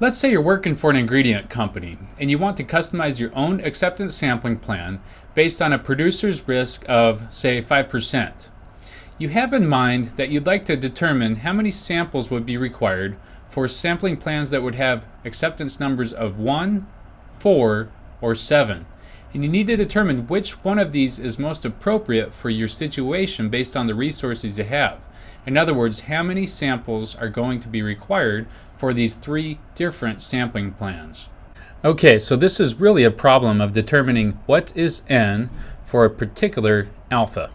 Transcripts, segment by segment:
Let's say you're working for an ingredient company and you want to customize your own acceptance sampling plan based on a producer's risk of, say, 5%. You have in mind that you'd like to determine how many samples would be required for sampling plans that would have acceptance numbers of 1, 4, or 7. And you need to determine which one of these is most appropriate for your situation based on the resources you have. In other words, how many samples are going to be required for these three different sampling plans. Okay, so this is really a problem of determining what is n for a particular alpha.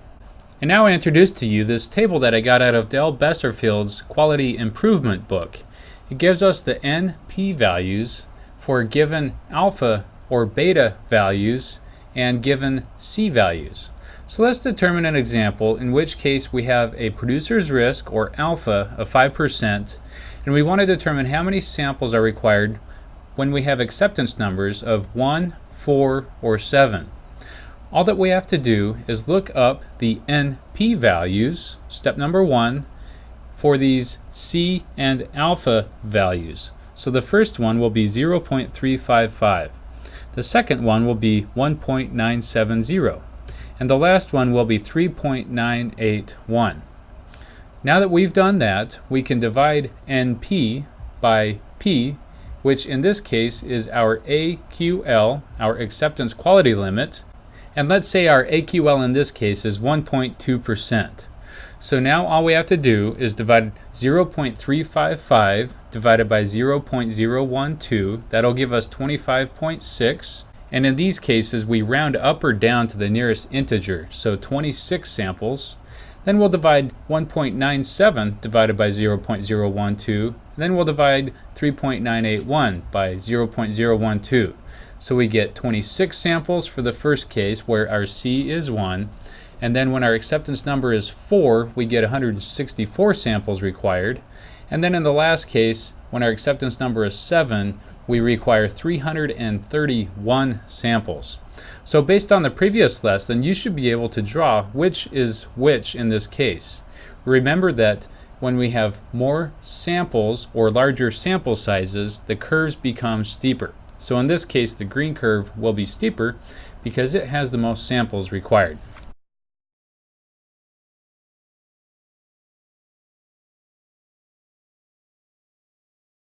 And now I introduce to you this table that I got out of Dale Besterfield's Quality Improvement book. It gives us the NP values for a given alpha or beta values and given C values. So let's determine an example in which case we have a producer's risk or alpha of 5% and we want to determine how many samples are required when we have acceptance numbers of 1, 4, or 7. All that we have to do is look up the NP values, step number 1, for these C and alpha values. So the first one will be 0.355. The second one will be 1.970 and the last one will be 3.981. Now that we've done that, we can divide NP by P, which in this case is our AQL, our acceptance quality limit, and let's say our AQL in this case is 1.2%. So now all we have to do is divide 0.355 divided by 0.012. That'll give us 25.6. And in these cases, we round up or down to the nearest integer, so 26 samples. Then we'll divide 1.97 divided by 0.012. Then we'll divide 3.981 by 0.012. So we get 26 samples for the first case where our C is 1. And then when our acceptance number is 4, we get 164 samples required. And then in the last case, when our acceptance number is 7, we require 331 samples. So based on the previous lesson, you should be able to draw which is which in this case. Remember that when we have more samples or larger sample sizes, the curves become steeper. So in this case, the green curve will be steeper because it has the most samples required.